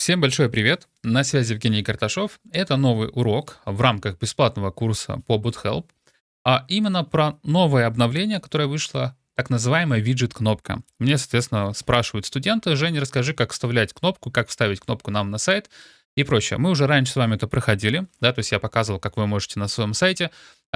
Всем большой привет! На связи Евгений Карташов. Это новый урок в рамках бесплатного курса по BootHelp, а именно про новое обновление, которое вышло, так называемая виджет-кнопка. Мне, соответственно, спрашивают студенты, Женя, расскажи, как вставлять кнопку, как вставить кнопку нам на сайт и прочее. Мы уже раньше с вами это проходили, да, то есть я показывал, как вы можете на своем сайте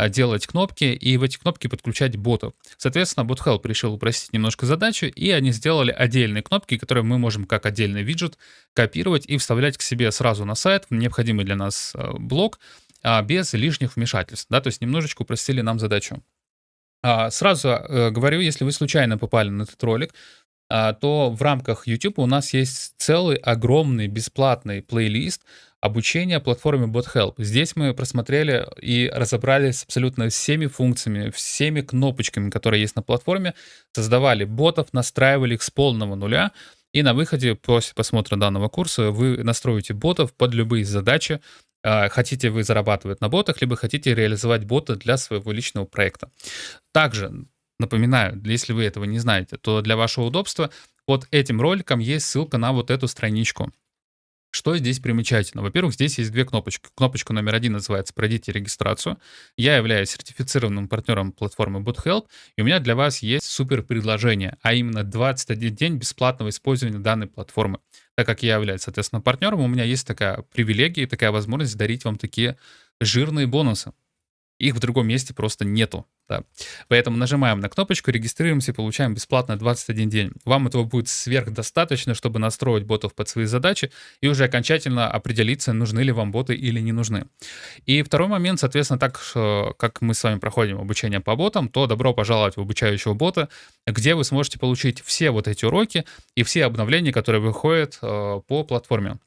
делать кнопки и в эти кнопки подключать ботов. Соответственно, BotHelp решил упростить немножко задачу, и они сделали отдельные кнопки, которые мы можем как отдельный виджет копировать и вставлять к себе сразу на сайт, необходимый для нас а, блок, а, без лишних вмешательств, да, то есть немножечко упростили нам задачу. Сразу говорю, если вы случайно попали на этот ролик, то в рамках YouTube у нас есть целый огромный бесплатный плейлист обучения платформе BotHelp. Здесь мы просмотрели и разобрались абсолютно всеми функциями, всеми кнопочками, которые есть на платформе, создавали ботов, настраивали их с полного нуля, и на выходе после просмотра данного курса вы настроите ботов под любые задачи, а, хотите вы зарабатывать на ботах, либо хотите реализовать бота для своего личного проекта. Также напоминаю, если вы этого не знаете, то для вашего удобства под этим роликом есть ссылка на вот эту страничку. Что здесь примечательно? Во-первых, здесь есть две кнопочки. Кнопочка номер один называется «Пройдите регистрацию». Я являюсь сертифицированным партнером платформы BootHelp, и у меня для вас есть супер предложение, а именно 21 день бесплатного использования данной платформы. Так как я являюсь, соответственно, партнером, у меня есть такая привилегия, такая возможность дарить вам такие жирные бонусы. Их в другом месте просто нету. Да. Поэтому нажимаем на кнопочку, регистрируемся и получаем бесплатно 21 день. Вам этого будет сверхдостаточно, чтобы настроить ботов под свои задачи и уже окончательно определиться, нужны ли вам боты или не нужны. И второй момент, соответственно, так как мы с вами проходим обучение по ботам, то добро пожаловать в обучающего бота, где вы сможете получить все вот эти уроки и все обновления, которые выходят э, по платформе.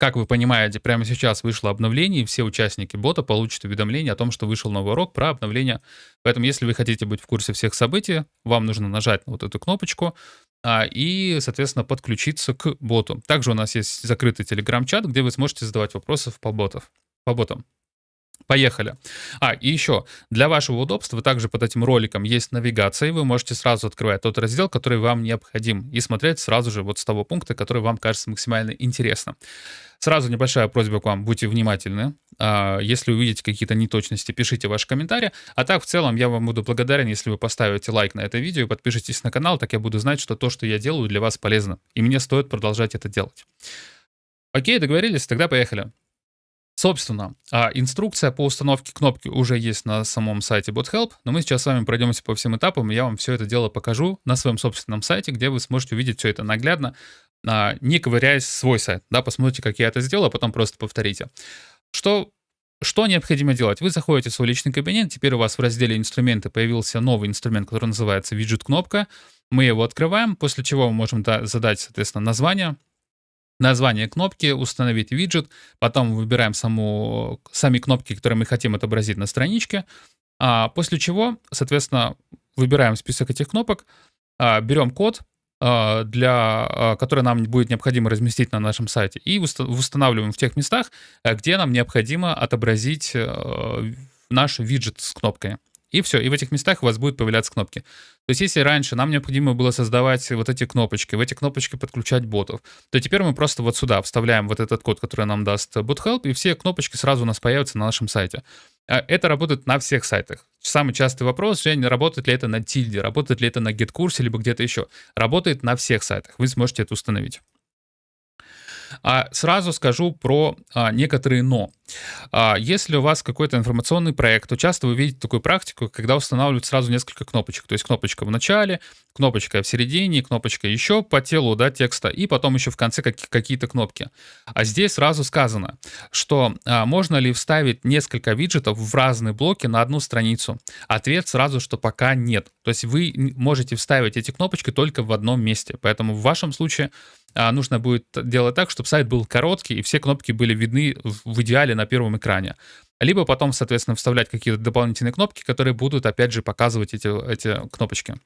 Как вы понимаете, прямо сейчас вышло обновление, и все участники бота получат уведомление о том, что вышел новый урок про обновление. Поэтому, если вы хотите быть в курсе всех событий, вам нужно нажать на вот эту кнопочку а, и, соответственно, подключиться к боту. Также у нас есть закрытый телеграм-чат, где вы сможете задавать вопросы по, ботов, по ботам. Поехали. А, и еще, для вашего удобства также под этим роликом есть навигация, и вы можете сразу открывать тот раздел, который вам необходим, и смотреть сразу же вот с того пункта, который вам кажется максимально интересным. Сразу небольшая просьба к вам, будьте внимательны. А, если увидите какие-то неточности, пишите ваши комментарии. А так, в целом, я вам буду благодарен, если вы поставите лайк на это видео и подпишитесь на канал, так я буду знать, что то, что я делаю, для вас полезно. И мне стоит продолжать это делать. Окей, договорились? Тогда поехали. Собственно, а, инструкция по установке кнопки уже есть на самом сайте BotHelp, но мы сейчас с вами пройдемся по всем этапам, и я вам все это дело покажу на своем собственном сайте, где вы сможете увидеть все это наглядно, а, не ковыряясь свой сайт. Да, посмотрите, как я это сделал, а потом просто повторите. Что что необходимо делать? Вы заходите в свой личный кабинет, теперь у вас в разделе «Инструменты» появился новый инструмент, который называется «Виджет-кнопка». Мы его открываем, после чего мы можем задать, соответственно, название, название кнопки, установить виджет, потом выбираем саму, сами кнопки, которые мы хотим отобразить на страничке, а после чего, соответственно, выбираем список этих кнопок, а, берем код, а, для, а, который нам будет необходимо разместить на нашем сайте, и устанавливаем в тех местах, где нам необходимо отобразить наш виджет с кнопкой. И все, и в этих местах у вас будут появляться кнопки. То есть если раньше нам необходимо было создавать вот эти кнопочки, в эти кнопочки подключать ботов, то теперь мы просто вот сюда вставляем вот этот код, который нам даст BotHelp, и все кнопочки сразу у нас появятся на нашем сайте. А это работает на всех сайтах. Самый частый вопрос, Жень, работает ли это на Тильде, работает ли это на GitKurse, либо где-то еще. Работает на всех сайтах, вы сможете это установить. А сразу скажу про а, некоторые «но». А, если у вас какой-то информационный проект, то часто вы видите такую практику, когда устанавливают сразу несколько кнопочек. То есть кнопочка в начале, кнопочка в середине, кнопочка еще по телу да, текста, и потом еще в конце какие-то кнопки. А здесь сразу сказано, что а, можно ли вставить несколько виджетов в разные блоки на одну страницу. Ответ сразу, что пока нет. То есть вы можете вставить эти кнопочки только в одном месте. Поэтому в вашем случае а, нужно будет делать так, чтобы сайт был короткий, и все кнопки были видны в идеале на первом экране. Либо потом, соответственно, вставлять какие-то дополнительные кнопки, которые будут, опять же, показывать эти, эти кнопочки.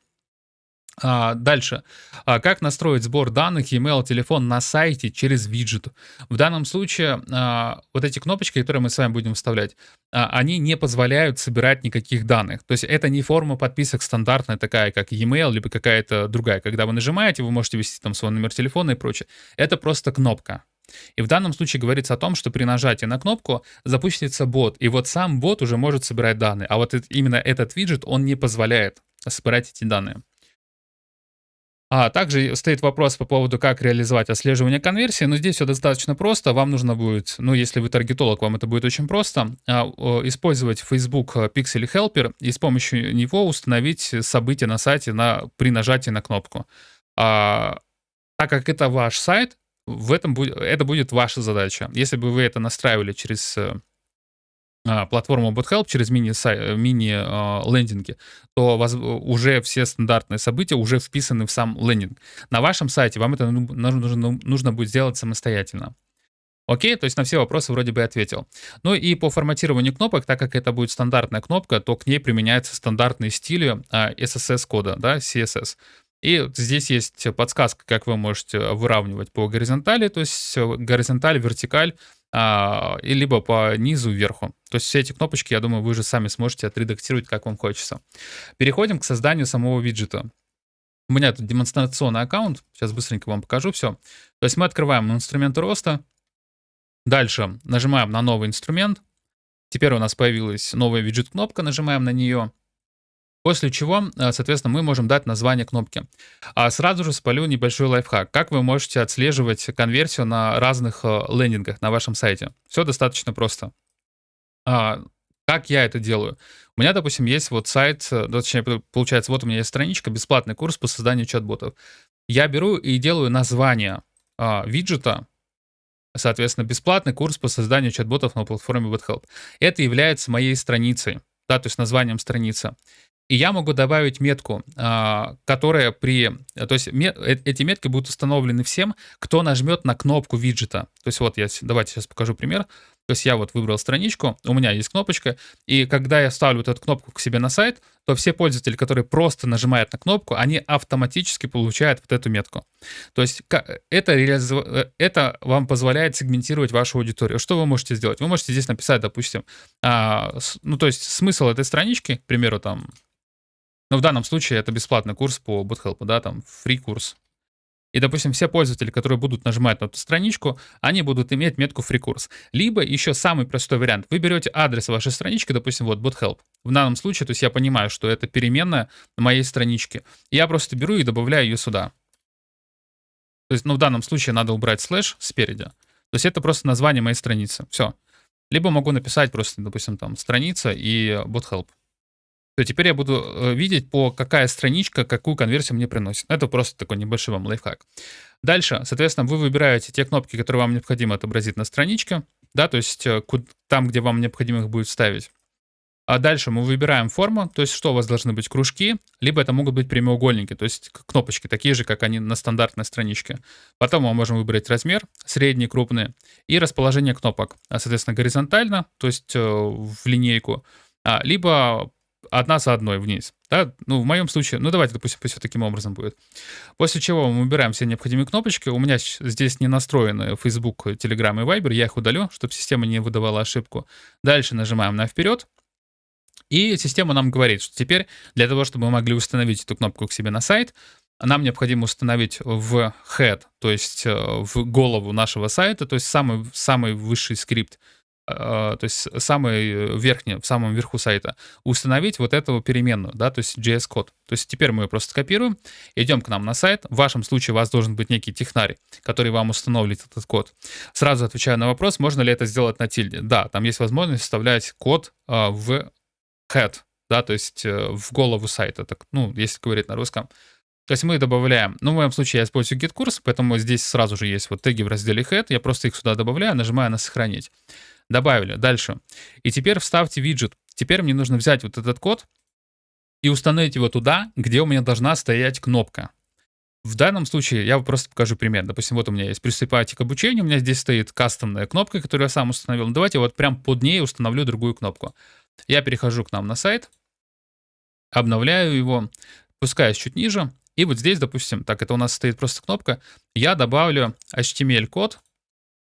А, дальше. А, как настроить сбор данных email, телефон на сайте через виджет? В данном случае а, вот эти кнопочки, которые мы с вами будем вставлять, а, они не позволяют собирать никаких данных. То есть это не форма подписок стандартная такая, как e-mail, либо какая-то другая. Когда вы нажимаете, вы можете ввести там свой номер телефона и прочее. Это просто кнопка. И в данном случае говорится о том, что при нажатии на кнопку запустится бот, и вот сам бот уже может собирать данные, а вот именно этот виджет, он не позволяет собирать эти данные. А также стоит вопрос по поводу, как реализовать отслеживание конверсии. Но здесь все достаточно просто. Вам нужно будет, ну, если вы таргетолог, вам это будет очень просто, а, использовать Facebook Pixel Helper и с помощью него установить события на сайте на, при нажатии на кнопку. А, так как это ваш сайт, в этом будет, это будет ваша задача. Если бы вы это настраивали через э, а, платформу BotHelp через мини-лендинги, мини, то вас уже все стандартные события уже вписаны в сам лендинг. На вашем сайте вам это нужно, нужно будет сделать самостоятельно. Окей, то есть на все вопросы вроде бы ответил. Ну и по форматированию кнопок, так как это будет стандартная кнопка, то к ней применяются стандартные стили SSS-кода, да, CSS. И здесь есть подсказка, как вы можете выравнивать по горизонтали, то есть горизонталь, вертикаль, а, и либо по низу вверху. То есть все эти кнопочки, я думаю, вы же сами сможете отредактировать, как вам хочется. Переходим к созданию самого виджета. У меня тут демонстрационный аккаунт. Сейчас быстренько вам покажу все. То есть мы открываем инструмент роста. Дальше нажимаем на новый инструмент. Теперь у нас появилась новая виджет-кнопка, нажимаем на нее. После чего, э, соответственно, мы можем дать название кнопки. А сразу же спалю небольшой лайфхак. Как вы можете отслеживать конверсию на разных э, лендингах на вашем сайте? Все достаточно просто. А, как я это делаю? У меня, допустим, есть вот сайт, э, точнее, получается, вот у меня есть страничка, бесплатный курс по созданию чат-ботов. Я беру и делаю название а, виджета, соответственно, бесплатный курс по созданию чат-ботов на платформе BotHelp. Это является моей страницей, да, то есть названием страницы. И я могу добавить метку, а, которая при... То есть э, эти метки будут установлены всем, кто нажмет на кнопку виджета. То есть вот я... Давайте сейчас покажу пример. То есть я вот выбрал страничку, у меня есть кнопочка, и когда я ставлю вот эту кнопку к себе на сайт, то все пользователи, которые просто нажимают на кнопку, они автоматически получают вот эту метку. То есть это, э, это вам позволяет сегментировать вашу аудиторию. Что вы можете сделать? Вы можете здесь написать, допустим, а, ну то есть смысл этой странички, к примеру, там но в данном случае это бесплатный курс по BootHelp, да, там, free курс. И, допустим, все пользователи, которые будут нажимать на эту страничку, они будут иметь метку free курс. Либо еще самый простой вариант. Вы берете адрес вашей странички, допустим, вот BotHelp. В данном случае, то есть я понимаю, что это переменная моей странички. Я просто беру и добавляю ее сюда. То есть, ну, в данном случае надо убрать слэш спереди. То есть это просто название моей страницы. Все. Либо могу написать просто, допустим, там страница и BotHelp то теперь я буду э, видеть, по какая страничка какую конверсию мне приносит. Это просто такой небольшой вам лайфхак. Дальше, соответственно, вы выбираете те кнопки, которые вам необходимо отобразить на страничке, да, то есть э, там, где вам необходимо их будет вставить. А дальше мы выбираем форму, то есть что у вас должны быть кружки, либо это могут быть прямоугольники, то есть кнопочки, такие же, как они на стандартной страничке. Потом мы можем выбрать размер, средний, крупный, и расположение кнопок, а, соответственно, горизонтально, то есть э, в линейку, а, либо одна за одной вниз. Да? Ну, в моем случае, ну давайте, допустим, все таким образом будет. После чего мы выбираем все необходимые кнопочки. У меня здесь не настроены Facebook, Telegram и Viber. Я их удалю, чтобы система не выдавала ошибку. Дальше нажимаем на вперед. И система нам говорит, что теперь для того, чтобы мы могли установить эту кнопку к себе на сайт, нам необходимо установить в head, то есть э, в голову нашего сайта, то есть самый, самый высший скрипт, то есть самый верхний, в самом верху сайта, установить вот эту переменную, да, то есть JS-код. То есть теперь мы ее просто скопируем, идем к нам на сайт. В вашем случае у вас должен быть некий технарь, который вам установит этот код. Сразу отвечаю на вопрос, можно ли это сделать на тильде. Да, там есть возможность вставлять код э, в head, да, то есть э, в голову сайта, так, ну, если говорить на русском. То есть мы добавляем, ну, в моем случае я использую git-курс, поэтому здесь сразу же есть вот теги в разделе head, я просто их сюда добавляю, нажимаю на сохранить. Добавили. Дальше. И теперь вставьте виджет. Теперь мне нужно взять вот этот код и установить его туда, где у меня должна стоять кнопка. В данном случае я просто покажу пример. Допустим, вот у меня есть «Приступайте к обучению», у меня здесь стоит кастомная кнопка, которую я сам установил. Ну, давайте вот прям под ней установлю другую кнопку. Я перехожу к нам на сайт, обновляю его, спускаюсь чуть ниже, и вот здесь, допустим, так, это у нас стоит просто кнопка, я добавлю HTML-код,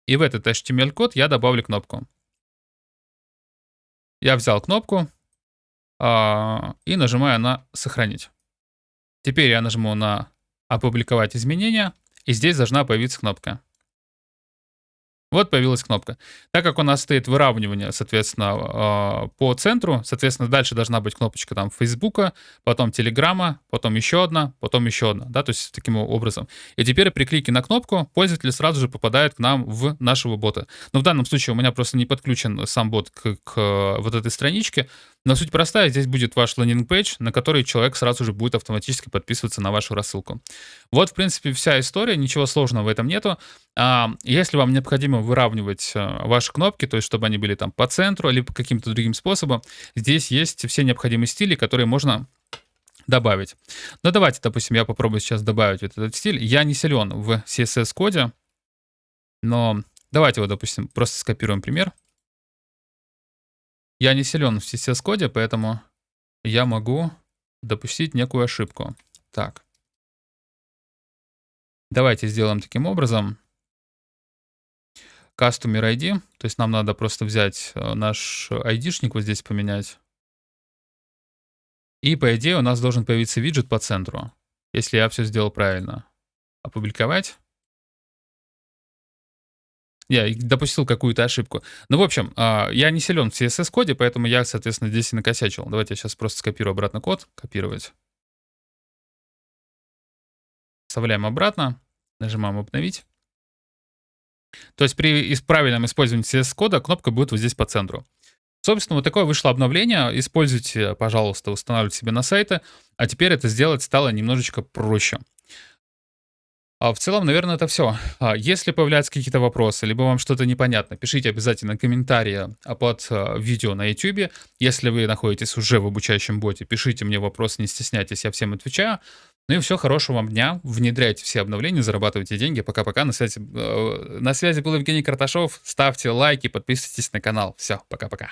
и в этот HTML-код я добавлю кнопку. Я взял кнопку э, и нажимаю на «Сохранить». Теперь я нажму на «Опубликовать изменения», и здесь должна появиться кнопка. Вот появилась кнопка. Так как у нас стоит выравнивание, соответственно, а, по центру, соответственно, дальше должна быть кнопочка там Фейсбука, потом Телеграма, потом еще одна, потом еще одна, да, то есть таким образом. И теперь при клике на кнопку пользователь сразу же попадает к нам в нашего бота. Но в данном случае у меня просто не подключен сам бот к, к вот этой страничке, но суть простая, здесь будет ваш лендинг-пейдж, на который человек сразу же будет автоматически подписываться на вашу рассылку. Вот, в принципе, вся история, ничего сложного в этом нету. А, если вам необходимо выравнивать а, ваши кнопки, то есть чтобы они были там по центру, либо каким-то другим способом, здесь есть все необходимые стили, которые можно добавить. Ну, давайте, допустим, я попробую сейчас добавить вот этот стиль. Я не силен в CSS-коде, но давайте вот, допустим, просто скопируем пример. Я не силен в CSS-коде, поэтому я могу допустить некую ошибку. Так. Давайте сделаем таким образом. Customer ID, то есть нам надо просто взять э, наш ID-шник вот здесь поменять. И по идее у нас должен появиться виджет по центру, если я все сделал правильно. Опубликовать я допустил какую-то ошибку. Ну, в общем, а, я не силен в CSS-коде, поэтому я, соответственно, здесь и накосячил. Давайте я сейчас просто скопирую обратно код. Копировать. Вставляем обратно. Нажимаем «Обновить». То есть при правильном использовании CSS-кода кнопка будет вот здесь по центру. Собственно, вот такое вышло обновление. Используйте, пожалуйста, устанавливайте себе на сайты. А теперь это сделать стало немножечко проще. А в целом, наверное, это все. А если появляются какие-то вопросы, либо вам что-то непонятно, пишите обязательно комментарии а, под а, видео на YouTube. Если вы находитесь уже в обучающем боте, пишите мне вопрос, не стесняйтесь, я всем отвечаю. Ну и все, хорошего вам дня, внедряйте все обновления, зарабатывайте деньги. Пока-пока, на связи, э, на связи был Евгений Карташов. Ставьте лайки, подписывайтесь на канал. Все, пока-пока.